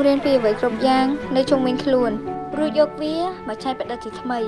ខ្ញុំរៀនពីអ្វីគ្រប់យ៉ាង នៅជុំវិញខ្លួនរួចយកវាមកច្នៃប្រឌិតជាថ្មី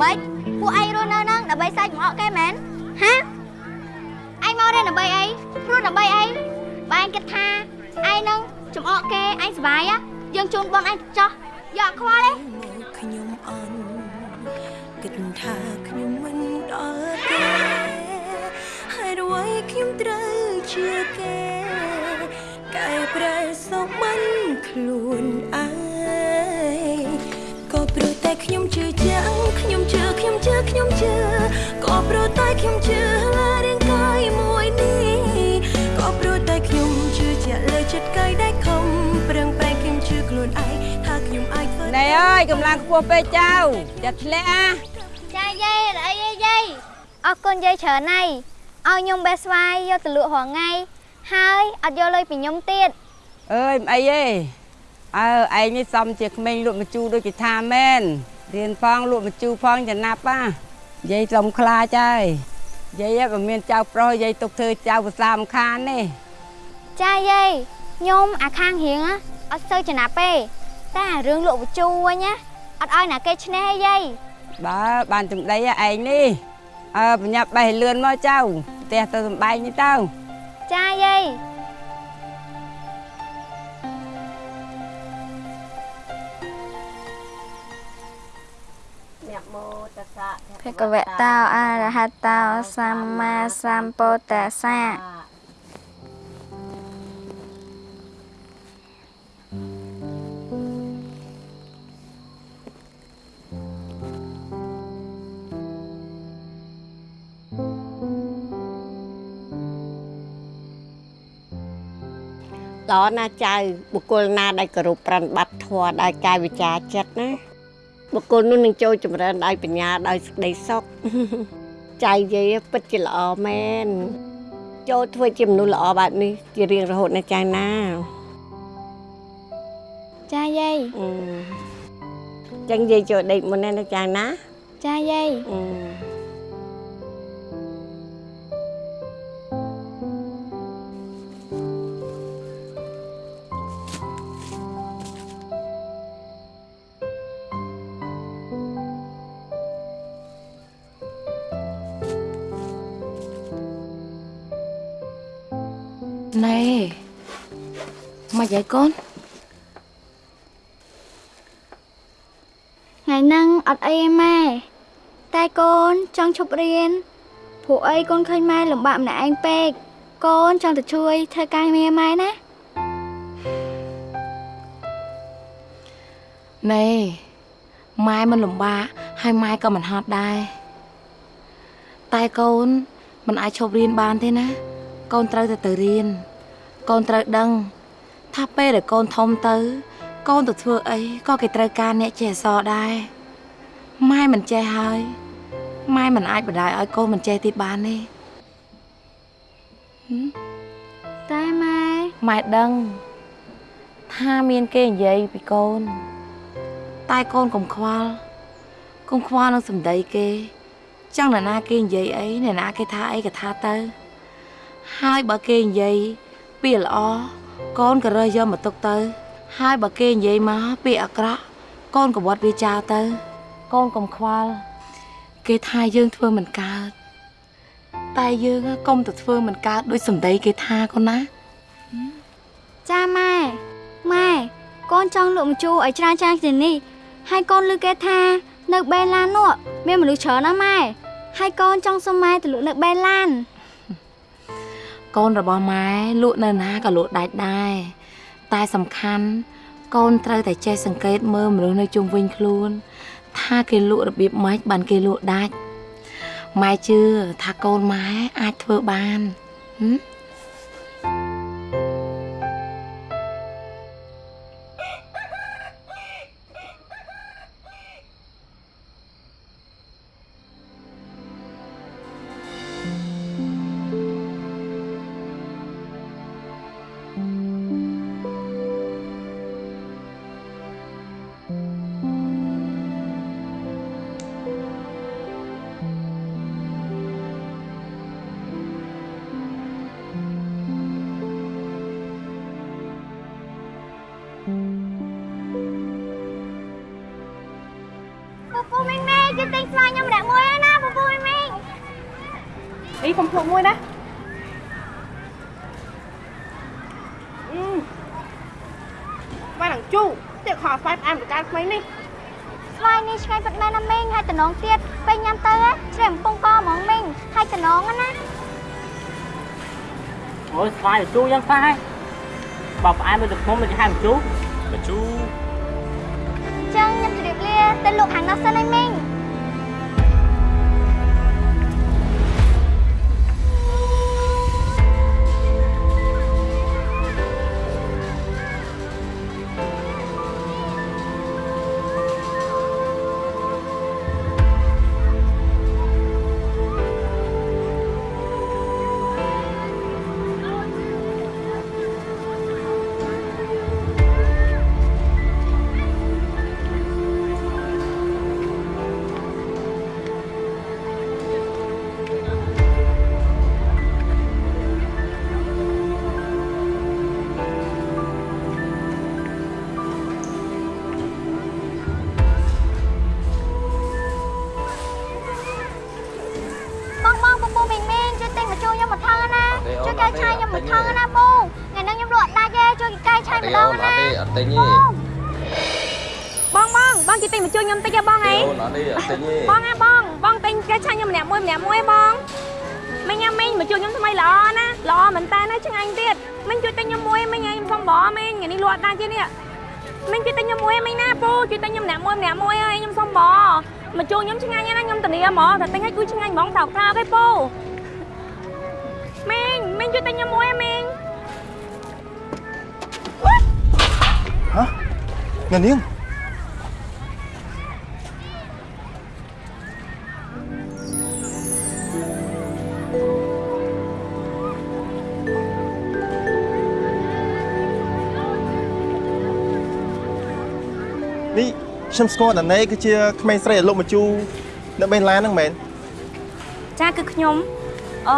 ម៉េចពួកឯងរស់នៅហ្នឹងដើម្បីសាច់ចំអកគេមែនហាឯងមករៀនដើម្បីអីព្រោះដើម្បីអីបើឯងគិតថាឯងនឹងចំអកគេឯងសុបាយហ៎យើងជូនបងឯងចោះយកខ្វល់ទេខ្ញុំអន់គិតថាខ្ញុំមិនដល់ទេហើយអ្វីខ្ញុំត្រូវជាគេកែប្រែសុខមិនខ្លួនឯងក៏ព្រោះតែខ្ញុំជឿជាក់ខ្ញុំ ជឿខ្ញុំជឿខ្ញុំជឿក៏ព្រោះតែខ្ញុំជឿលើរាងកាយមួយនេះក៏ព្រោះតែខ្ញុំជឿជាក់លើចិត្តកាយដែលខំប្រឹងប្រែងខ្ញុំជឿខ្លួនឯងថាខ្ញុំអាចធ្វើណែអើយកម្លាំងខ្ពស់ពេកចៅចាត់ធ្លាក់អាចាយាយអីយាយយាយអរគុណយាយច្រើនណាស់ឲ្យខ្ញុំបេះស្វាយយកទៅលក់រាល់ថ្ងៃហើយអត់យកលុយពីខ្ញុំទៀតអើយមិនអីទេអើឯងនេះសំជាក្មេងលក់មជូរដូចគេថាមែន រៀនផងលក់មជូរផងចំណាប់ណាយាយសុំខ្លាចហើយយាយបើមានចៅប្រុសយាយទុកធ្វើចៅភាសាមិនខានទេចាយាយខ្ញុំអាខាងរៀងណាអត់សូវចំណាប់ទេតែអារឿងលក់បញ្ជូរវិញណាអត់ឲ្យណាគេឈ្នះទេយាយបើបានចំដីឯងនេះអើបញ្ញាប់បេះលឿនមកចៅផ្ទះទៅសំបែងនេះទៅចាយាយ ភគវតោអរហតោសម្មាសម្ពុទ្ធស្សៈល្អណាស់ចៅបុគ្គលណាដែលគោរពប្រណិប័តធម៌ដោយកាយវិការចិត្តណា បុគ្គលនោះនឹងចូលចម្រើនដោយបញ្ញាដោយសេចក្តីសុខចៅយាយពិតជាល្អមែនចូលធ្វើជាមនុស្សល្អបែបនេះជារៀងរហូតណាចៅណាចាយាយអឺចឹងយាយចូលដេកមុនណាចៅណាចាយាយអឺ ណែមកយាយកូនថ្ងៃហ្នឹងអត់អីទេម៉ែតែកូនចង់ឈប់រៀនព្រោះអីកូនឃើញម៉ែលំបាកម្នាក់ឯងពេកកូនចង់ទៅជួយធ្វើការងារម៉ែណាណែម៉ែមិនលំបាកហើយម៉ែក៏មិនហត់ដែរតែកូនមិនអាចឈប់រៀនបានទេណា កូនត្រូវតែទៅរៀន កូនត្រូវដឹង ថាពេលដែលកូនធំទៅ កូនទៅធ្វើអីក៏គេត្រូវការអ្នកចេះអក្សរដែរម៉ែមិនចេះហើយម៉ែមិនអាចបដាយឲ្យកូនមិនចេះទៀតបានទេតែម៉ែម៉ែដឹងថាមានគេនិយាយពីកូន តែកូនកុំខ្វល់កុំខ្វល់នឹងសម្ដីគេ ចង់អ្នកណាគេនិយាយអីអ្នកណាគេថាអីក៏ថាទៅ ហើយបើគេនិយាយ ពាក្យល្អកូនក៏រើសយកមកទុកទៅ ហើយបើគេនិយាយមកពាក្យអាក្រក់កូនក៏វត្តវាចោលទៅ កូនកុំខ្វល់គេថាយើងធ្វើមិនកើតតែយើងកុំទៅធ្វើមិនកើតដូចសម្ដីគេថាកូនណាចាម៉ែម៉ែកូនចង់លក់ម្ជូរឲ្យច្រើនច្រើនជាងនេះហើយកូនឮគេថា នៅបេឡាននោះមានមនុស្សច្រើនណាស់ម៉ែហើយកូនចង់សុំម៉ែទៅលក់នៅបេឡាន កូនរបស់ម៉ែលក់នៅណាក៏លក់ដាច់ដែរតែសំខាន់កូនត្រូវតែចេះសង្កេតមើលមនុស្សនៅជុំវិញខ្លួន ថាគេលក់របៀបម៉េចបានគេលក់ដាច់ម៉ែជឿថាកូនម៉ែអាចធ្វើបានហឹម ពូពូមីងមីងគេទិញស្លាខ្ញុំម្នាក់មួយហើយណាពូពូមីងមីងអីកុំភ្លុកមួយណាអឺបាននឹងជូទៀតខោស្វាយផ្អែមប្រការថ្មីនេះស្វាយនេះឆ្ងាញ់ពិតមែនណាមីងហើយតំណងទៀតពេលញ៉ាំទៅជ្រែកំពង់កហ្មងមីងហើយតំណងណាអូយស្វាយជូយ៉ាងខ្លះហើយបើផ្អែមដូចទឹកខ្មុំដូចហាមជូ បញ្ជូអញ្ចឹងខ្ញុំជម្រាបលាទៅលោកខាងនោះសិនហើយមីងបង យកែឆាយម្ដងណាអត់ទិញទេបងបងបងជួយទិញមកជួយខ្ញុំតិចទេបងអីអូនអត់ទេអត់ទិញទេបងហ៎បងបងទិញកែឆាញ់ខ្ញុំម្នាក់មួយម្នាក់មួយបងមិញញ៉ាំមិញមកជួយខ្ញុំថ្មីល្អណាល្អមែនតើណាឆ្ងាញ់ទៀតមិញជួយទិញខ្ញុំមួយមិញឲ្យខ្ញុំសុំបងមិញថ្ងៃនេះលក់ដាច់ទៀតនេះមិញជួយទិញខ្ញុំមួយមិញណាពូជួយទិញខ្ញុំម្នាក់មួយម្នាក់មួយហើយខ្ញុំសុំបងមកជួយខ្ញុំឆ្ងាញ់ណាខ្ញុំធានាហ្មងតែទិញឲ្យគូឆ្ងាញ់ហ្មងតោកតោកឯពូមិញមិញជួយទិញខ្ញុំមួយ អ្នកនាងនេះខ្ញុំស្គាល់តាណេគឺជាក្មេងស្រីដែលលោកមកជូនៅបេនឡានហ្នឹងមែនចាគឺខ្ញុំអឺ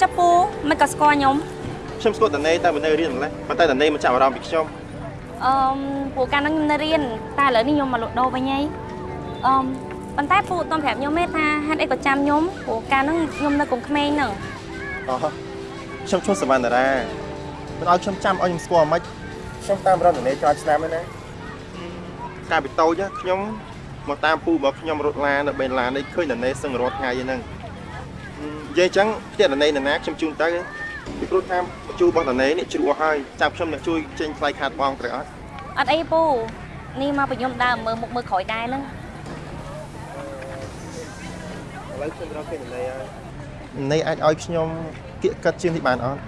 ចាប់ពូមិនក៏ស្គាល់ខ្ញុំខ្ញុំស្គាល់តាណេតែមិននៅរៀនម្លេះប៉ុន្តែតាណេមិនចាប់អារម្មណ៍ពីខ្ញុំ អឺពូកាលហ្នឹងខ្ញុំនៅរៀនតែឥឡូវនេះខ្ញុំមកលក់ដូរវិញហើយអឺប៉ុន្តែពូអត់ទាន់ប្រាប់ខ្ញុំទេថាហេតុអីក៏ចាំខ្ញុំព្រោះកាលហ្នឹងខ្ញុំនៅកុំក្មេងហ្នឹងអូខ្ញុំឈ្មោះសវណ្ណារាមិនឲ្យខ្ញុំចាំឲ្យខ្ញុំស្គាល់មិនខ្ញុំតាមរកតាណេច្រើនឆ្នាំហើយណាកាលពីតូចណាខ្ញុំមកតាមពូរបស់ខ្ញុំរត់ឡាននៅបេនឡាននេះឃើញតាណេសឹងរាល់ថ្ងៃហ្នឹងនិយាយអញ្ចឹងផ្ទះតាណេនរណាខ្ញុំជូនទៅ ពីព្រោះថាបញ្ជូរបស់តាណេនេះជ្រោះហើយចាំខ្ញុំអ្នកជួយចេញថ្លៃខាតបងត្រូវអត់អត់អីពូនេះមកពីខ្ញុំដើរមើលមុខមើលក្រោយដែរហ្នឹងឥឡូវខ្ញុំរកគេតាណេហើយនេះអាចឲ្យខ្ញុំគៀកកាត់ជាងនេះបានអត់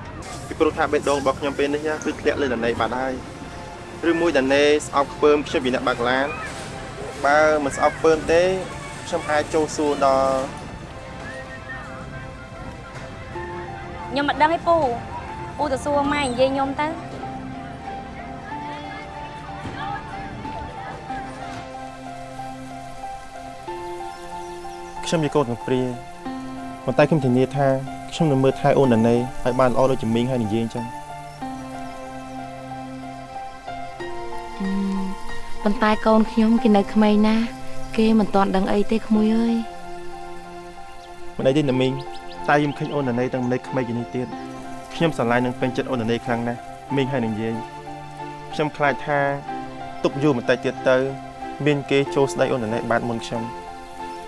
ពីព្រោះថាបេះដូងរបស់ខ្ញុំពេលនេះណាគឺធ្លាក់លើតាណេបាត់ហើយឬមួយតាណេស្អប់ខ្ពើមខ្ញុំពីអ្នកបើកឡានបើមិនស្អប់ខ្ពើមទេខ្ញុំអាចចូលសួរដល់ ខ្ញុំមិនដឹងទេពូពូទៅសួរម៉ែនិយាយខ្ញុំទៅខ្ញុំជាកូនទាំងព្រាប៉ុន្តែខ្ញុំធានាថាខ្ញុំនឹងមើលថែអូនតាណេឲ្យបានល្អដូចជាមីងហើយនិយាយអញ្ចឹងអឺប៉ុន្តែកូនខ្ញុំគេនៅក្មេងណាស់គេមិនទាន់ដឹងអីទេក្មួយអើយមិនអីទេណាមីង តែខ្ញុំឃើញអូនតាណេទាំងម្លេចក្មេងជាងនេះទៀតខ្ញុំស្រឡាញ់នឹងពេញចិត្តអូនតាណេខ្លាំងណាស់មីងហើយនិយាយខ្ញុំខ្លាចថាទុកយូរបន្តិចទៀតទៅ មានគេចូលស្ដីអូនតាណេបានមុនខ្ញុំ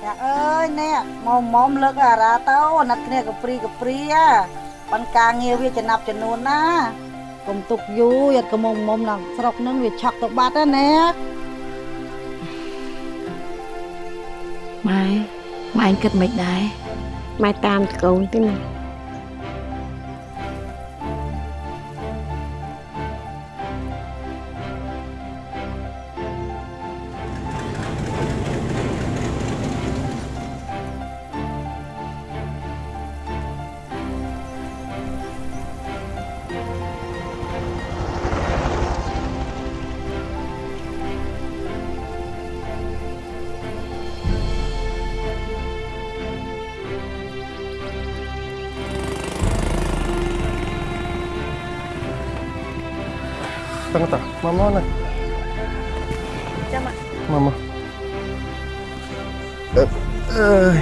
ចាអើយនេះមកមុំលើកអារ៉ាទៅអាណិតគ្នាកព្រីកព្រីប៉ុន្តែការងារវាចំណាប់ចំនួនណាកុំទុកយូរយត់កុំមុំនឹងស្រុកនឹងវាឆក់ទៅបាត់ណាណែម៉ែម៉ែឯងគិតមិនដែរ ម៉ែតាមកូន ទេណាតឹងតាមកមកណាចាំមកមកមកអឺអើយ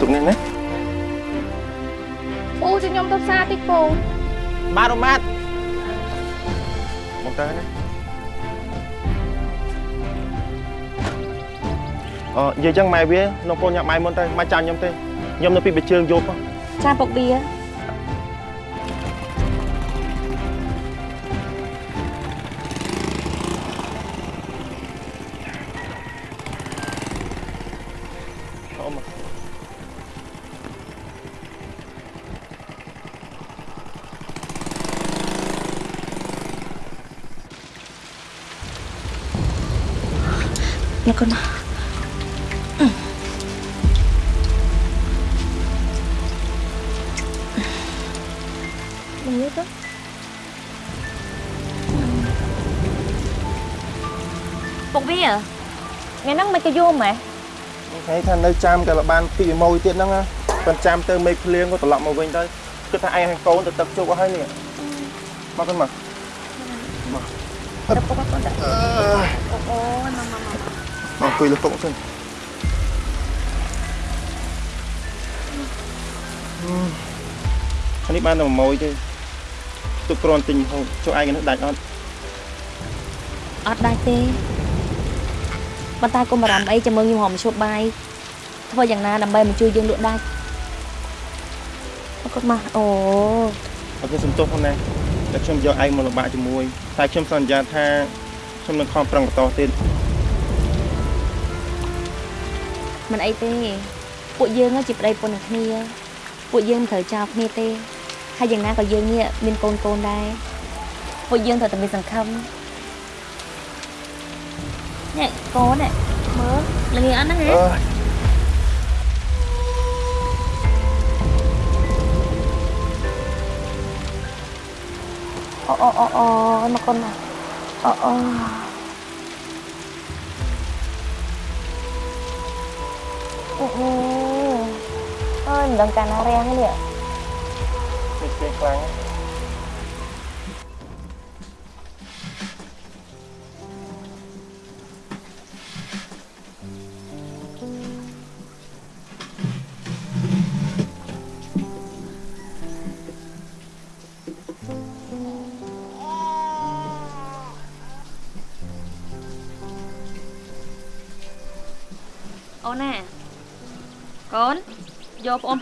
ទុកនេះណាពូជួយខ្ញុំទៅផ្សារតិចពូម៉ាត់អូម៉ាត់មកទៅណាអនិយាយចឹងម៉ែវាលោកកូនញ៉ាំបាយមុនទៅមកចាំខ្ញុំទេខ្ញុំនៅពីបិជើងយប់ហ៎ចាពុកបៀ មកកូនណាមកនេះទៅពុកវាថ្ងៃហ្នឹងមិនក៏យំហ៎ថ្ងៃថានៅចាំក៏បានពីម៉ួយទៀតហ្នឹងណាប៉ុន្តែចាំទៅមេឃភ្លៀងក៏ត្រឡប់មកវិញទៅគិតថាឯងហើយកូនទៅទឹកជុកអស់ហើយនេះមកទៅមកមកទៅពុកកូនដាក់អូអូមកមកមក មកអង្គុយលើតុសិនអានេះបានតែម៉ួយទេទុកគ្រាន់ទិញហូបចុះឯងនេះដាច់អត់អត់ដាច់ទេប៉ុន្តែកុំបារម្ភអីចាំមើលខ្ញុំហមឈប់បាយធ្វើយ៉ាងណាដើម្បីមកជួយយើងលក់ដាច់គាត់មកអូអត់ទេសំទោសផងណាតែខ្ញុំយកឯងមកលំបាកជាមួយតែខ្ញុំសន្យាថាខ្ញុំនឹងខំប្រឹងបន្តទៀត មិនអីទេ ពួកយើងជាប្តីប្រពន្ធនឹងគ្នា ពួកយើងមិនត្រូវចោលគ្នាទេហើយយ៉ាងណាក៏យើងនេះមានកូនកូនដែរពួកយើងត្រូវតែមានសង្ឃឹមនេះកូននេះមើលល្ងាចអត់ហ្នឹងហ៎អើយអូអូអូអូមកកូនមកអូអូ អូអូអើយមិនដឹង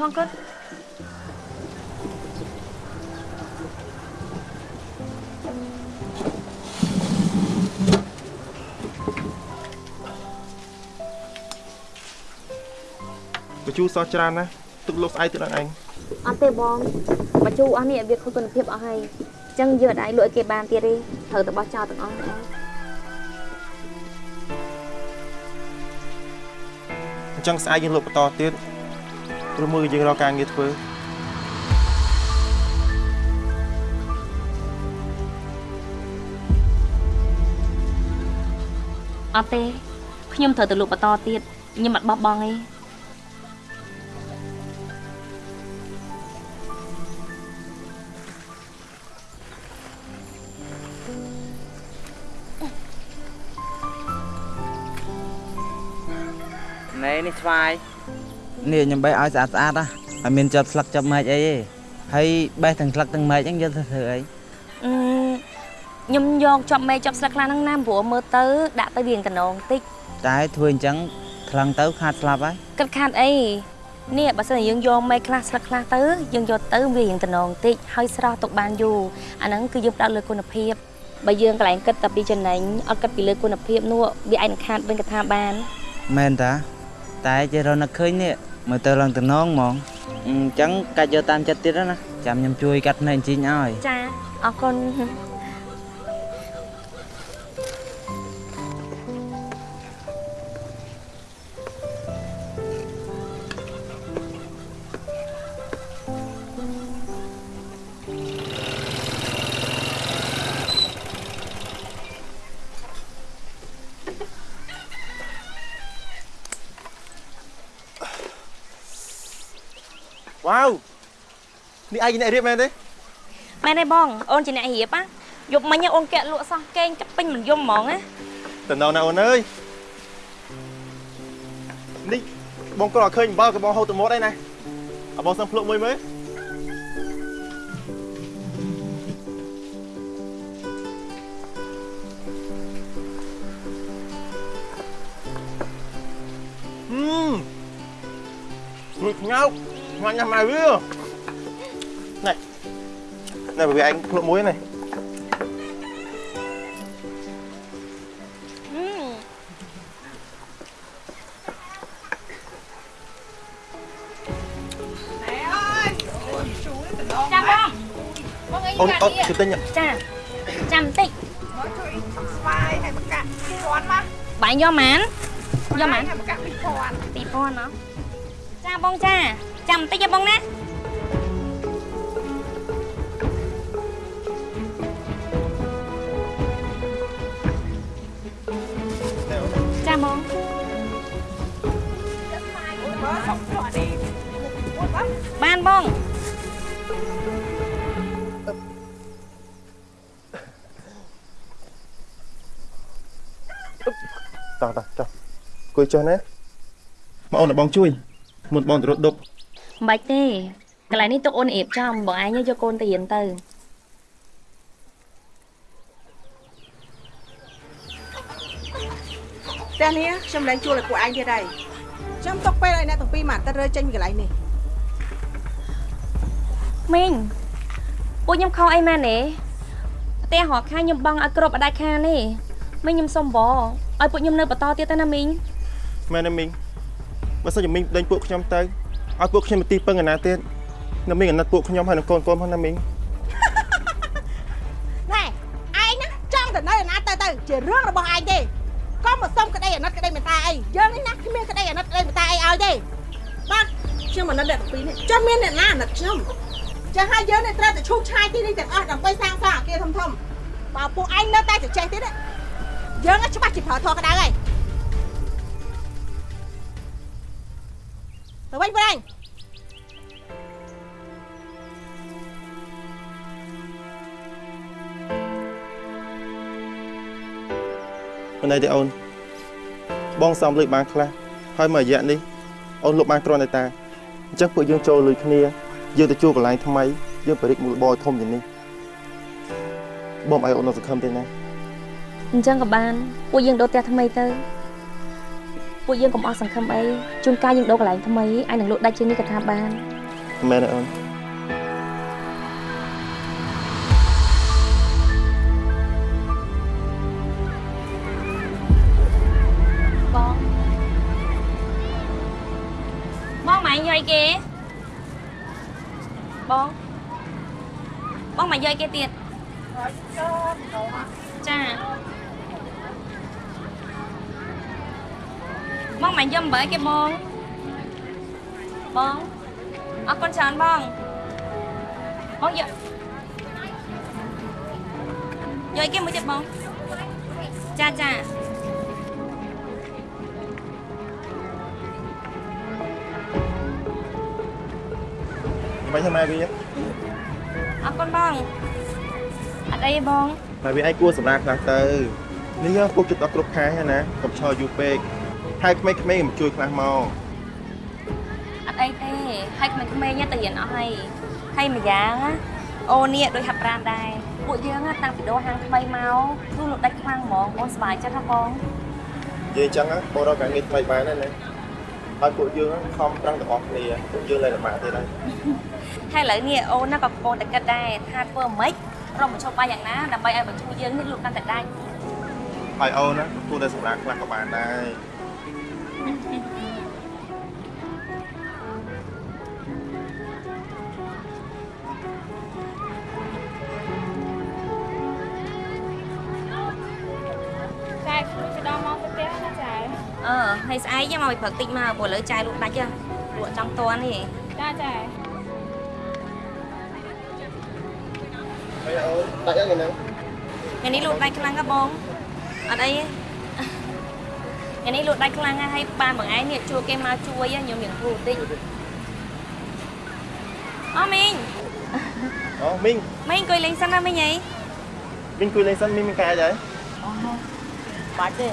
ផងកូនបញ្ជូរសោះច្រើនណាស់ទុកលោកស្អែកទៀតដល់ឯងអត់ទេបងមកជូរអស់នេះវាខូចគុណភាពអស់ហើយអញ្ចឹងយើងអត់អាចលក់ឲ្យគេបានទៀតទេត្រូវតែបោះចោលទាំងអស់ហ្នឹងអញ្ចឹងស្អែកយើងលក់បន្តទៀត ព្រោះមើលយើងរកការងារធ្វើអត់ទេខ្ញុំត្រូវទៅលក់បន្តទៀតខ្ញុំអត់បោះបង់ទេណែនេះស្វាយ នេះខ្ញុំបេះឲ្យស្អាតស្អាតណាអត់មានជាប់ស្លឹកជាប់មែកអីទេហើយបេះទាំងស្លឹកទាំងមែកហ្នឹងយកទៅធ្វើអីអឺខ្ញុំយកជាប់មេជាប់ស្លឹកខ្លះហ្នឹងណាព្រោះមើលទៅដាក់ទៅវាងតំណងតិចតែធ្វើអញ្ចឹងខ្លាំងទៅខាតស្លាប់ហើយគិតខាតអីនេះបើសិនជាយើងយកមេខ្លះស្លឹកខ្លះទៅយើងយកទៅវារៀងតំណងតិចហើយស្រស់ទុកបានយូរអាហ្នឹងគឺយើងផ្ដោតលើគុណភាពបើយើងកន្លែងគិតតែពីចំណេញអត់គិតពីលើគុណភាពនោះវាអាចនឹងខាតវិញក៏ថាបានមែនតាតែចេះរកនឹកឃើញនេះ មើលទៅឡើងតំណងហ្មងអញ្ចឹងកាច់យកតាមចិត្តទៀតណាចាំខ្ញុំជួយកាត់ភ្នែកជីងឲ្យចាអរគុណ វ៉ាវនេះឯងអ្នករៀបមែនទេមែនទេបងអូនជាអ្នករៀបណាយប់មិញអូនកាក់លក់សោះកេងកាប់ពេញមិនយំហ្មងណាតំណងណាអូនអើយនេះបងគាត់ឲ្យឃើញអំបិលក៏បងហូតទៅមាត់ដែរណាឲ្យបងសឹងភ្លុកមួយមើល ស្វាយហើយបកាក់2000មកបាញ់យកម៉ានយកម៉ានហើយបកាក់2000 2000ណោះចាបងចា ចាំបន្តិចទេបងណាចាបងបើសុខស្អីមួយបងបានបងតោះតោះចុះគួយចុះណាមកអូនឲ្យបងជួយមុនបងទៅរត់ដប់ មិនបាច់ទេកន្លែងនេះទុកអូនអៀបចំបងឯងយកកូនទៅរៀនទៅផ្ទះនេះខ្ញុំឡើងជួលឲ្យពួកឯងទៀតហើយខ្ញុំຕົកពេលឲ្យអ្នកទាំងពីរមកអាទិត្យរើចេញពីកន្លែងនេះមីងពួកខ្ញុំខុសអីមែនទេផ្ទះរកខាខ្ញុំបង់ឲ្យគ្រប់អត់ដាច់ខានទេមីងខ្ញុំសុំបងឲ្យពួកខ្ញុំនៅបន្តទៀតទៅណាមីងមែនទេមីងបើសិនជាមីងដេញពួកខ្ញុំទៅ ឲ្យពួកខ្ញុំទៅទីពឹងឯណាទៀតនៅមីងអាណិតពួកខ្ញុំហើយនឹងកូនកូនផងណាមីងណែឯងណាចង់ទៅនៅឯណាទៅទៅជារឿងរបស់ឯងទេកុំមកសុំក្តីអាណិតក្តីមេត្តាអីយើងនេះណាគ្មានក្តីអាណិតក្តីមេត្តាអីឲ្យទេបាទខ្ញុំអាណិតអ្នកទាំងពីរនេះចាំមានអ្នកណាអាណិតខ្ញុំចាស់ហើយយើងនេះត្រូវតែឈូសឆាយទីនេះទាំងអស់ដើម្បីសាងសង់អគារធំធំបើពួកឯងនៅតែចេះទៀតណាយើងណាច្បាស់ជាប្រើធរក្តៅហើយ ទៅវិញបងឯងមិនអីទេអូនបងសំលុយបានខ្លះហើយមួយរយៈនេះអូនលុបបានគ្រាន់តែតាអញ្ចឹងពួកយើងចូលលុយគ្នាយើងទៅជួលកន្លែងថ្មីយើងបរិចមូលបរធំជាងនេះបងឲ្យអូននៅសង្ឃឹមទេណាអញ្ចឹងក៏បានពួកយើងដូរផ្ទះថ្មីទៅ ពួកយើងកុំអស់សង្ឃឹមអីជួនកាលយើងដូរកន្លែងថ្មីអាចនឹងលក់ដាច់ជាងនេះក៏ថាបានមែនទេអូនបងបងម៉ែយកអីគេបងបងម៉ែយកអីគេទៀតចា បងម៉ែយកអំបិលគេបងបងអរគុណច្រើនបងបងយកយកអីគេមួយទៀតបងចាចាមិនហ្នឹងម៉ែវាអរគុណបងអត់អីទេបងម៉ែវាឯងគួរសម្រាប់ខ្លះទៅនេះយើងពុកចិត្តដល់គ្រប់ខែហើយណាកុំឈរយូរពេក ហើយក្មេងៗមិនជួយខ្លះមកអត់អីទេហើយក្មេងៗទៅរៀនអស់ហើយហើយម្យ៉ាងណាអូនេះដូចហាប់ប្រានដែរពួកយើងណាតាំងពីដូរហាងថ្មីមកគឺលក់ដាច់ខ្លាំងហ្មងបងសប្បាយចិត្តណាបងនិយាយអញ្ចឹងណាបងរកការងារថ្មីបានហើយណាហើយពួកយើងខំប្រឹងទាំងអស់គ្នាពួកយើងលែងលំបាកទៀតហើយហើយឥឡូវនេះអូនណាក៏កំពុងតែគិតដែរថាធ្វើម៉េចរកមជ្ឈបាយយ៉ាងណាដើម្បីឲ្យបញ្ឈូយើងនេះលក់កាន់តែដាច់ហើយអូនណាគួរតែសម្រាប់ខ្លះក៏បានដែរ អឺហើយស្អែកមកពីព្រឹកតិចមកព្រោះឥឡូវចាយលក់ដាច់ហ៎លក់ចង់តន់នេះចាចាហើយអូនដាច់យ៉ាងហ្នឹងថ្ងៃនេះលក់ដាច់ខ្លាំងហ៎បងអត់អីទេ ថ្ងៃនេះលក់ដាច់ខ្លាំងណាស់ហើយបានបងឯងនេះជួគេមកជួយហ៎ខ្ញុំមានគ្រូតិចអូមីងអូមីងមីងអង្គុយលេងសិនណាមីងអីមីងគួយលេងសិនមីងមានការអីហើយបាច់ទេ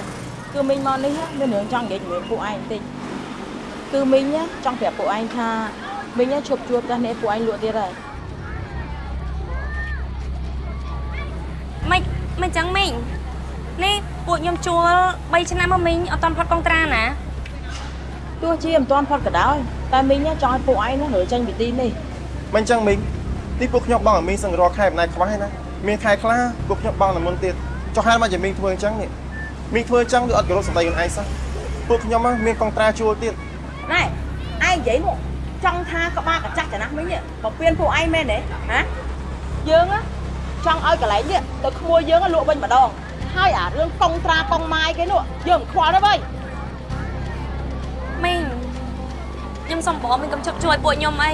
គឺមីងមកនេះមានរឿងចង់និយាយជាមួយពួកឯងបន្តិចគឺមីងណាចង់ប្រាប់ពួកឯងថាមីងណាឈប់ជួបផ្ទះនេះពួកឯងលក់ទៀតហើយមិនមិនចឹងមីងនេះ ពួកខ្ញុំជួល3ឆ្នាំមកមីងអត់តាន់ផុតកុងត្រាណាទោះជាមិនទាន់ផុតក៏ដោយតែមីងណាចង់ឲ្យពួកឯងណារើចេញពីទីនេះមិនអញ្ចឹងមីងនេះពួកខ្ញុំបងឲ្យមីងសឹងរាល់ខែមិនណាយខ្វះទេណាមានខែខ្លះពួកខ្ញុំបងតែមុនទៀតចុះហេតុមកជាមីងធ្វើអញ្ចឹងនេះមីងធ្វើអញ្ចឹងគឺអត់គោរពសម្ដីខ្លួនឯងសោះពួកខ្ញុំហ៎មានកងត្រាជួលទៀតណែឯងនិយាយមកចង់ថាក្បាលកញ្ចាស់ចំណាស់មីងនេះបំពេញពួកឯងមែនទេហ៎យើងណាចង់ឲ្យកន្លែងនេះទៅក្មួយយើងណាលក់វិញម្ដង ហើយអារឿងកុងត្រាកុងម៉ាយគេនោះយើងមិនខ្វល់ទេបើមីងខ្ញុំសុំបងមីងកុំជប់ជួយពួកខ្ញុំអី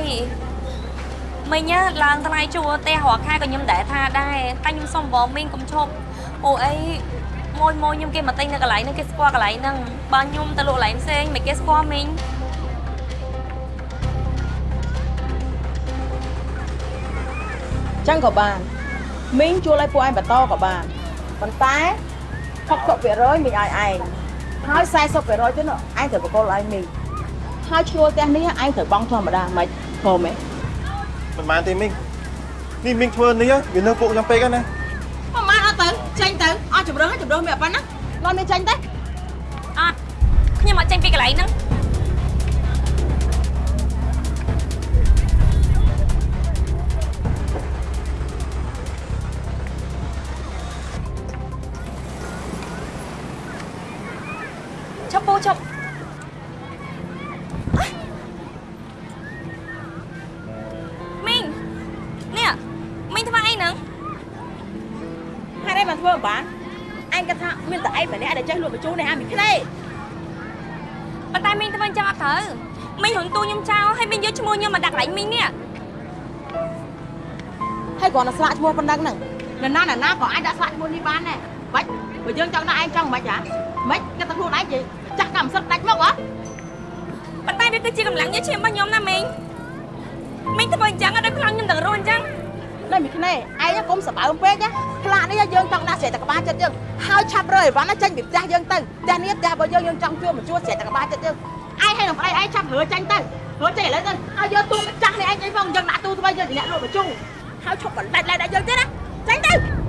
មីងណាឡើងថ្លៃជួលផ្ទះរាល់ខែក៏ខ្ញុំដែរថាដែរតែខ្ញុំសុំបងមីងកុំជប់ពួកអីមួយមួយខ្ញុំគេមកទិញនៅកន្លែងហ្នឹងគេស្គាល់កន្លែងហ្នឹងបើខ្ញុំទៅលក់កន្លែងផ្សេងមិនគេស្គាល់មីងចឹងក៏បានមីងជួលឲ្យពួកឯងបន្តក៏បាន ប៉ុន្តែ60%មីងឲ្យឯងហើយ40%ទៀតនោះឯងត្រូវបកលឲ្យមីងហើយឈ្នួលផ្ទះនេះឯងត្រូវបង់ធម្មតាមិនព្រមទេមិនបានទេមីងនេះមីងធ្វើនេះវានៅពួកខ្ញុំពេកហើយណាប្រហែលអត់ទៅចេញទៅអស់ជំរឿនហើយជំរឿនមានប៉ុណ្ណានាំមានចេញទៅអត់ខ្ញុំអត់ចេញពីកន្លែងហ្នឹង ឯងគិតថាមានតែឯងម្នាក់ដែលចេះលក់បញ្ជូននេះអាមីក្លេប៉ុន្តែមីងធ្វើអញ្ចឹងអត់ត្រូវមីងរំទូខ្ញុំចោលហើយមីងយកឈ្មោះខ្ញុំមកដាក់កន្លែងមីងនេះហើយគ្រាន់តែស្លាកឈ្មោះប៉ុណ្ណឹងហ្នឹងនរណានរណាក៏អាចដាក់ស្លាកឈ្មោះនេះបានដែរបាច់បើយើងចង់ដាក់ឯងចង់មិនហ៎មិនគិតតែខ្លួនឯងជាចាស់កម្មសិទ្ធិដាច់មកហ៎ប៉ុន្តែវាគឺជាកម្លាំងញើសឈាមរបស់ខ្ញុំណាមីងមីងធ្វើអញ្ចឹងឲ្យដល់ខ្លាំងខ្ញុំទាំងរស់អញ្ចឹង នៅមីក្នេឯងកុំសបើមពេកណាផ្លាកនេះយើងចង់ដាក់ស្រែតកបាចិត្តយើងហើយឆាប់រើអីវ៉ាន់ណាចេញពីផ្ទះយើងទៅផ្ទះនេះផ្ទះរបស់យើងយើងចង់ជួបមកជួបស្រែតកបាចិត្តយើងឯងហើយនឹងប្តីឯងឆាប់រើចេញទៅរើចេញឥឡូវទៅហើយយកទូម្ចាស់នេះឯងចេញផងយើងដាក់ទូទៅយើងជាអ្នកលក់បញ្ជូហើយឈប់បន្លាច់ឡាយដាក់យើងទៀតណាចេញទៅ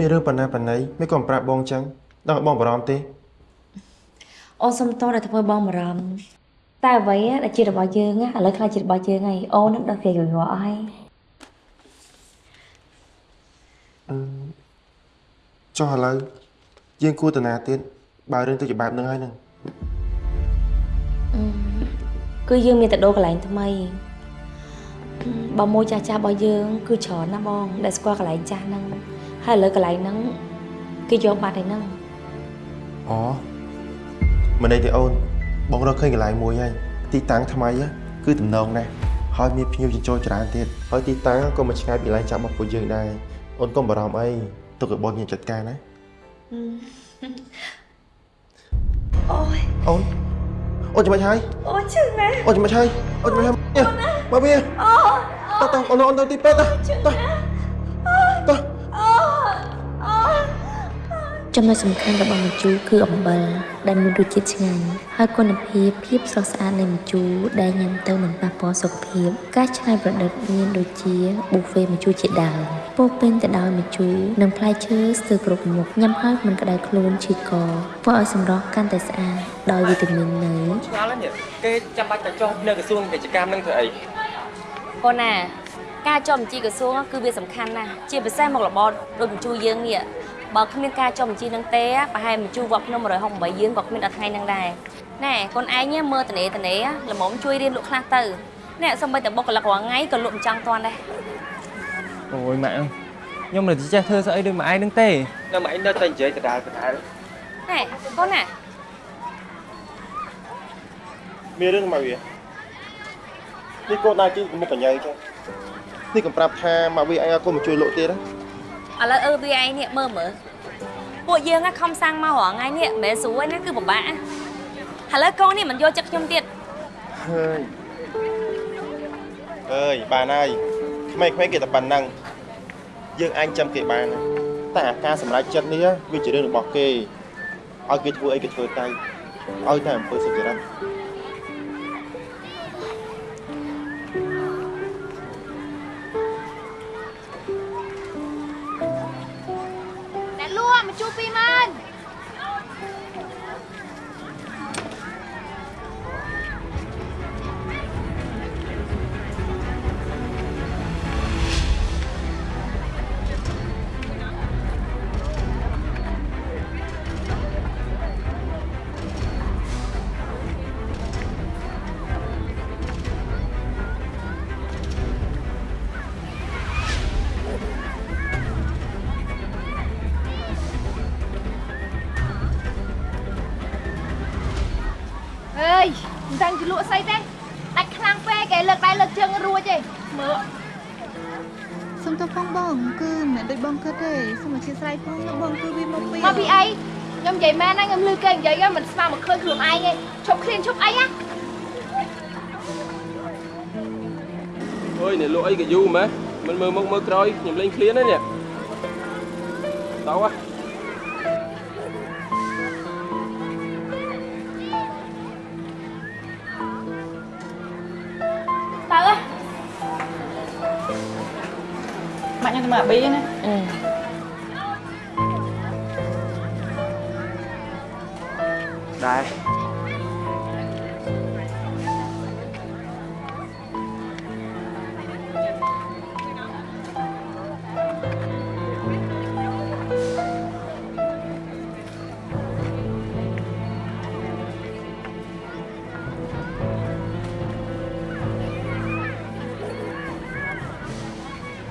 នេះអូនមានរឿងបណ្ណាបណ្ណៃមិនក៏ប្រាប់បងអញ្ចឹងដល់ឲ្យបងបារម្ភទេអូនសុំតដែលធ្វើបងបារម្ភតែអ្វីដែលជារបស់យើងណាឥឡូវខ្លាចជារបស់យើងហើយអូននឹងដល់គេយល់អស់ហើយអឺចុះឥឡូវយើងគួរតាណាទៀតបើរឿងទៅជាបែបហ្នឹងហើយហ្នឹងអឺគឺយើងមានតែដូរកន្លែងថ្មីអឺបើមួយចាស់ចាស់របស់យើង គឺច្រើនណាស់បងដែលស្គាល់កន្លែងចាស់ហ្នឹង ហើយឥឡូវកន្លែងហ្នឹងគេយកបាត់ហើយហ្នឹងអូមិនអីទេអូនបងរកឃើញកន្លែងមួយហើយទីតាំងថ្មីហ៎គឺតំណងណាស់ហើយមានភ្ញៀវចិញ្ចោច្រើនទៀតហើយទីតាំងក៏មិនឆ្ងាយពីកន្លែងចាប់របស់ពួកយើងដែរអូនកុំបារម្ភអីទុកឲ្យបងយើងចាត់ការណាអូយអូនអូនចាំមិនហើយអូយឈឺណាស់អូនចាំមិនហើយអូនចាំមិនហើយមកវាអូតោះអូនអូនទៅទីពេទ្យតោះតោះ ចំណុចសំខាន់របស់ម្ជូរគឺអំបិលដែលមានរសជាតិឆ្ងាញ់ហើយគុណភាពភាពស្រស់ស្អាតនៃម្ជូរដែលញ៉ាំទៅមិនប៉ះពាល់សុខភាពការច្នៃប្រឌិតមានដូចជាប៊ូហ្វេម្ជូរជាដើមពោរពេញទៅដោយម្ជូរនិងផ្លែឈើស្ទើរគ្រប់មុខញ៉ាំហើយមិនក្តៅខ្លួនឈឺកធ្វើឲ្យសម្រស់កាន់តែស្អាតដោយវីតាមីននៅឆ្ងល់ហើយនេះគេចាំបាច់តែចុះនៅក្រសួងពាណិជ្ជកម្មនឹងធ្វើអីកូនណាការចុះបញ្ជីក្រសួងគឺវាសំខាន់ណាស់ជាពិសេសមុខរបរដូចបញ្ជូរយើងនេះ បើគ្មានការចុះបញ្ជីនឹងទេប្រហែលបញ្ជូវត្តភ្នំ168យើងក៏គ្មានដល់ថ្ងៃហ្នឹងដែរណែកូនឯងមើលតនេតនេល្មមជួយរៀនលក់ខ្លះទៅណែសំបីតែបុគ្គលិករាល់ថ្ងៃក៏លក់មិនចង់តាន់ដែរអូយម៉ាក់ខ្ញុំមិនចេះធ្វើស្អីដូចម៉ាក់ឯងហ្នឹងទេតែម៉ាក់ឯងនៅតែនិយាយដដែលដដែលណែកូនណាមានរឿងមកវានេះកូនដើរជិះមុខកញ្ញើចឹងនេះកំប្រាប់ថាមកវាអញឲ្យកូនមកជួយលក់ទៀតណា ឥឡូវអឺវាឯងនេះមើលមើលពួកយើងហ่ะខំសាំងមករាល់ថ្ងៃនេះមិនមែនស្រួលណាគឺពិបាកណាឥឡូវកូននេះមិនយកចិត្តខ្ញុំទៀតហើយអើយបានហើយក្មេងៗគេតែប៉ុណ្ណឹងយើងអាចចាំគេបានណាតែអាការសម្រេចចិត្តនេះវាជារឿងរបស់គេឲ្យគេធ្វើអីគេធ្វើទៅឲ្យតែអំពើសុចរិត ឃើញខ្លួនឯងទេឈប់ឃ្លានឈប់អីណាអើយអ្នកលក់អីក៏យូរម៉េះមិនមើលមុខមើលក្រោយខ្ញុំលេងឃ្លានហើយនេះតោះហ៎តើហ៎ម៉ាក់ខ្ញុំទៅមកអាប៊ីណា អឺដែរ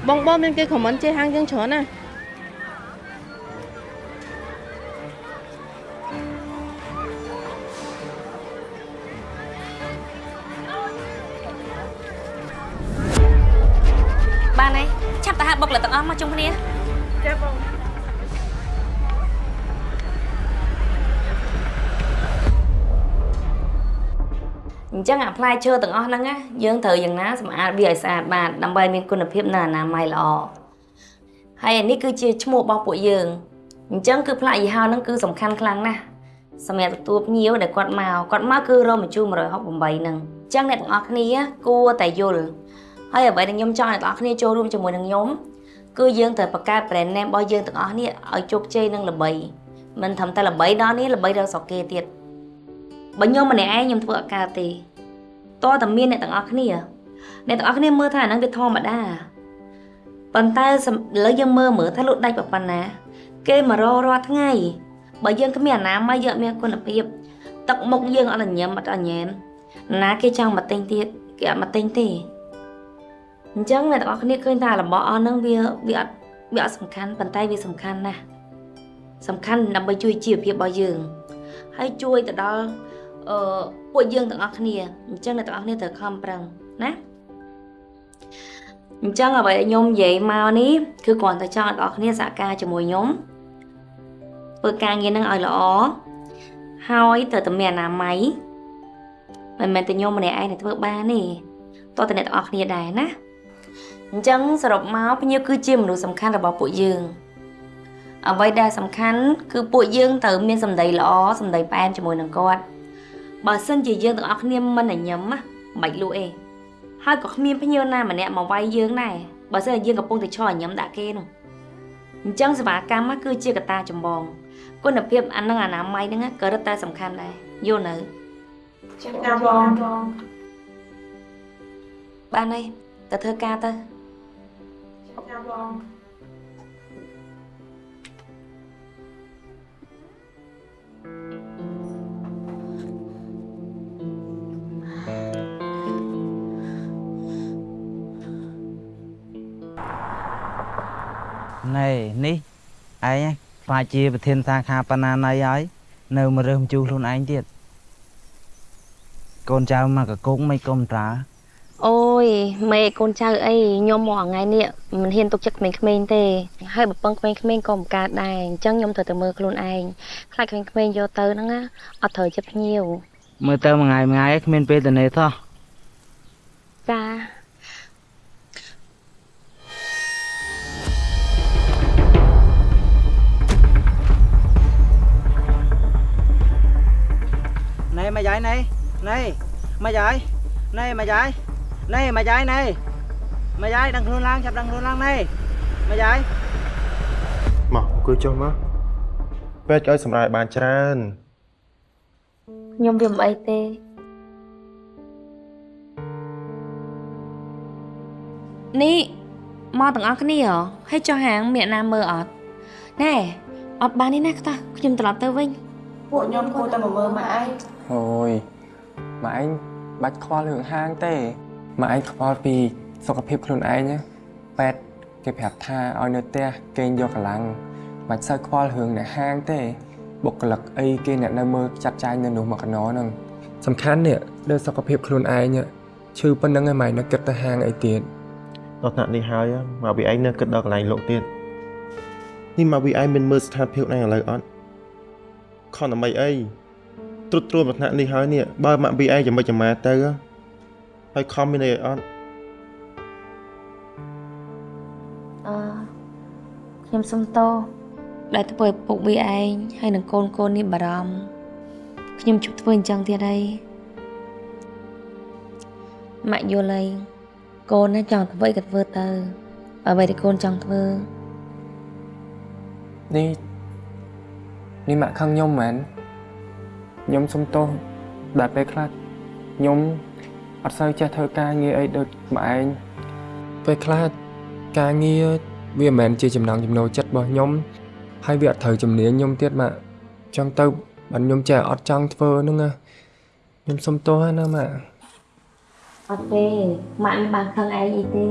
បងបងមានគេខម ទៅហៅបុគ្គលិកទាំងអស់មកជុំគ្នាចាបងអញ្ចឹងអាផ្លែឈើទាំងអស់ហ្នឹងណាយើងត្រូវយ៉ាងណាសម្អាតវាឲ្យស្អាតបាទដើម្បីមានគុណភាពនៅអនាម័យល្អហើយអានេះគឺជាឈ្មោះរបស់ពួកយើងអញ្ចឹងគឺផ្លាកយីហោហ្នឹងគឺសំខាន់ខ្លាំងណាស់សម្រាប់ទទួលភ្ញៀវដែលគាត់មកគាត់មកគឺរមជូ168ហ្នឹងអញ្ចឹងអ្នកទាំងអស់គ្នាគួរតែយល់ហើយអ្វីដែលខ្ញុំចង់ឲ្យអ្នកទាំងអស់គ្នាចូលរួមជាមួយនឹងខ្ញុំ គឺយើងត្រូវបង្កើត brand name របស់យើងទាំងអស់នេះឲ្យជោគជ័យនិងល្បីមិនត្រឹមតែល្បីដល់នេះល្បីដល់ស្រុកគេទៀតបើខ្ញុំម្នាក់ឯងខ្ញុំធ្វើអត់កើតទេតើតែមានអ្នកទាំងអស់គ្នាអ្នកទាំងអស់គ្នាមើលថាអាហ្នឹងវាធម្មតាប៉ុន្តែសំឥឡូវយើងមើលមើលថាលក់ដាច់ប៉ុណ្ណា គេមករករាល់ថ្ងៃបើយើងគ្មានអនាម័យយើងអត់មានគុណភាពទឹកមុខយើងអត់ញញឹមអត់អញញែមណាគេចង់មកទិញទៀតគេអត់មកទិញទេ អញ្ចឹងអ្នកទាំងអស់គ្នាឃើញថារបស់អស់ហ្នឹងវាវាអត់វាអត់សំខាន់ប៉ុន្តែវាសំខាន់ណាស់សំខាន់ដើម្បីជួយជីវភាពរបស់យើង ហើយជួយទៅដល់អឺពួកយើងទាំងអស់គ្នាអញ្ចឹងអ្នកទាំងអស់គ្នាត្រូវខំប្រឹងណាអញ្ចឹងអ្វីដែលខ្ញុំនិយាយមកនេះគឺគ្រាន់តែចង់ឲ្យអ្នកទាំងអស់គ្នាសហការជាមួយខ្ញុំធ្វើការងារហ្នឹងឲ្យល្អហើយត្រូវតែមានអនាម័យមិនមែនតែខ្ញុំម្នាក់ឯងដែលធ្វើបានទេតោះតែអ្នកទាំងអស់គ្នាដែរណា អញ្ចឹងសរុបមកភ្ញៀវគឺជាមនុស្សសំខាន់របស់ពួកយើងអ្វីដែលសំខាន់គឺពួកយើងត្រូវមានសម្ដីល្អសម្ដីផ្អែមជាមួយនឹងគាត់បើសិនជាយើងទាំងអស់គ្នាមិនញញឹមណាមិនបាច់លក់អីហើយក៏គ្មានភ្ញៀវណាម្នាក់មកវាយយើងដែរបើសិនជាយើងកំពុងតែឈរញញឹមដាក់គេនោះអញ្ចឹងសេវាកម្មហ្នឹងគឺជាកត្តាចម្បងគុណភាពអានឹងអនាម័យហ្នឹងក៏រឹតតែសំខាន់ដែរយល់នៅចាបងបានហើយទៅធ្វើការទៅ ណាបងណែនេះឯងបាជាប្រធានសាខាបណ្ណាណៃហើយនៅមើលរើសជូរខ្លួនឯងទៀតកូនចៅមកកកុកមិនកុំត្រា អូយម៉ែកូនចៅអីខ្ញុំមកថ្ងៃនេះមិនហ៊ានទុកចិត្តក្មេងៗទេហើយបើពឹងក្មេងៗក៏មិនកើតដែរអញ្ចឹងខ្ញុំត្រូវតែមើលខ្លួនឯងខ្លាចក្មេងៗយកទៅហ្នឹងណាអត់ត្រូវចិត្តភ្ញៀវមើលទៅមួយថ្ងៃមួយថ្ងៃគ្មានពេលទៅនេសោះចាណែមកយាយណែណែមកយាយណែមកយា យណែមកយាយណែមកយាយដឹងខ្លួនឡើងចាប់ដឹងខ្លួនឡើងណែមកយាយមកអង្គុយចុះមកពេទ្យឲ្យសម្រាប់បានច្រើនខ្ញុំវាមិនអីទេនេះមកទាំងអស់គ្នាហ៎ហើយចុះហាងមានអ្នកណាមើលអត់ណែអត់បាននេះណាខ្តោះខ្ញុំត្រឡប់ទៅវិញពួកខ្ញុំគួរតែមកមើលម៉ាក់ឯងអូយម៉ាក់ឯងបាច់ខ្វល់រឿងហាងទេ ម៉ាក់ឯងខ្វល់ពីសុខភាពខ្លួនឯងណាពេទ្យគេប្រាប់ថាឲ្យនៅផ្ទះគេងយកកម្លាំងមិនសូវខ្វល់រឿងនៅហាងទេបុគ្គលិកអីគេអ្នកនៅមើលចាត់ចែងនៅនោះមកកណោហ្នឹងសំខាន់នេះលើសុខភាពខ្លួនឯងឈឺប៉ុណ្្នឹងឯងម៉ែនៅគិតទៅហាងអីទៀតដល់ថ្នាក់នេះហើយមកវាឯងនៅគិតដល់កន្លែងលោកទៀតនេះមកវាឯងមានមើលស្ថានភាពឯងឥឡូវអត់ខំដើម្បីអីត្រុតត្រួតមកថ្នាក់នេះហើយនេះបើមកវាឯងចាំមិនចាំម៉ាទៅ ហើយខំមានអីអត់អឺខ្ញុំសុំទោសដែលធ្វើឲ្យពុកវាឯងហើយនឹងកូនកូននេះបារម្ភខ្ញុំជប់ធ្វើអញ្ចឹងទៀតហើយម៉ាក់យល់ហើយកូនណាចង់ធ្វើអីក៏ធ្វើទៅអ្វីដែលកូនចង់ធ្វើនេះនេះម៉ាក់ខឹងខ្ញុំមែនខ្ញុំសុំទោសដែលពេលខ្លះខ្ញុំ អត់សូវចេះធ្វើការងារអីដូចម៉ាក់ឯងពេលខ្លះការងារវាមិនមែនជាចំណង់ចំណូលចិត្តរបស់ខ្ញុំហើយវាអត់ត្រូវជំនាញខ្ញុំទៀតម៉ាក់ចង់ទៅបើខ្ញុំចេះអត់ចង់ធ្វើហ្នឹងណាខ្ញុំសុំទោសណាម៉ាក់អត់ទេម៉ាក់មិនបានខឹងឯងអីទេ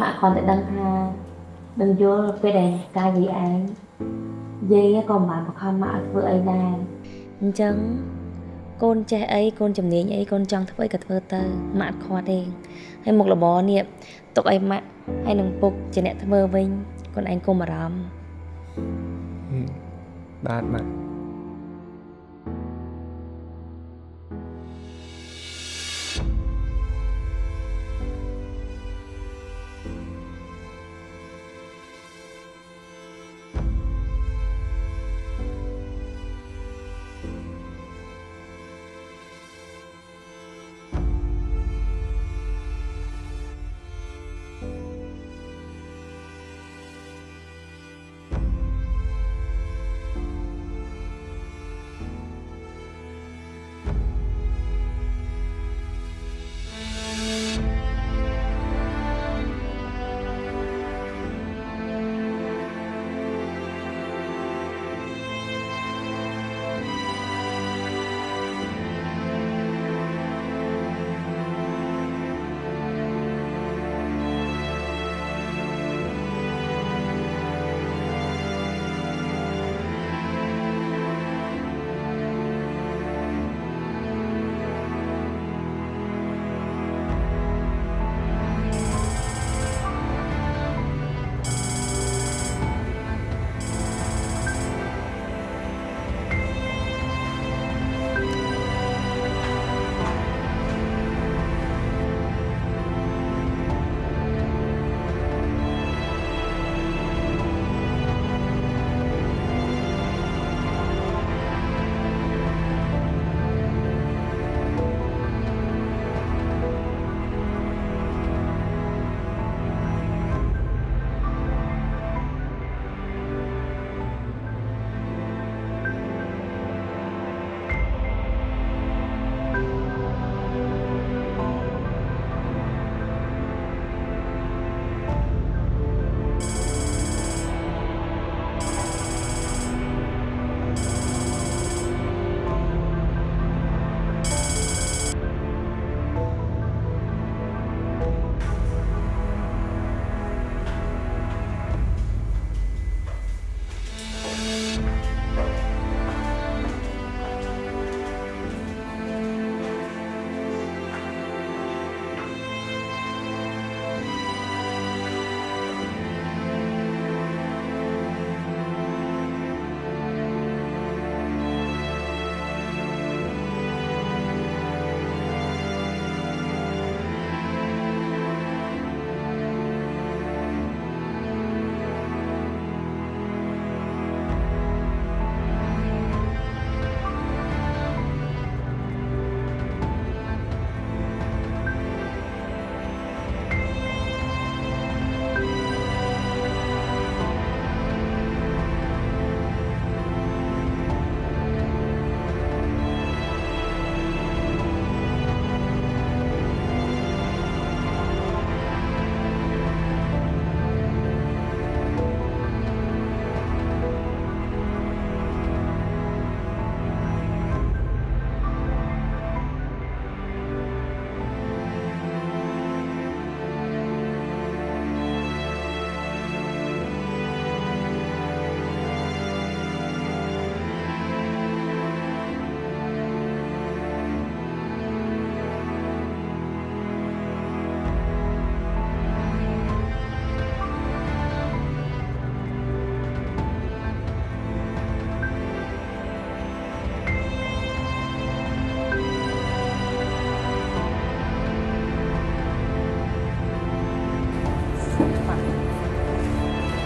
ម៉ាក់គ្រាន់តែដឹងថានឹងយល់ពេលដែលកាយវាឯងយាយក៏មិនបានបង្ខំម៉ាក់ឲ្យធ្វើអីដែរអញ្ចឹង កូនចេះអីកូនជំនាញអីកូនចង់ធ្វើអីក៏ធ្វើទៅម៉ាក់អត់ខ្វាត់ទេហើយមុខរបរនេះទុកឲ្យម៉ាក់ហើយនឹងពុកជាអ្នកធ្វើវិញកូនឯងកុំអារម្មណ៍បាទម៉ាក់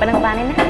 ប៉ុណ្ណឹងបានទេណាប៉ាកែ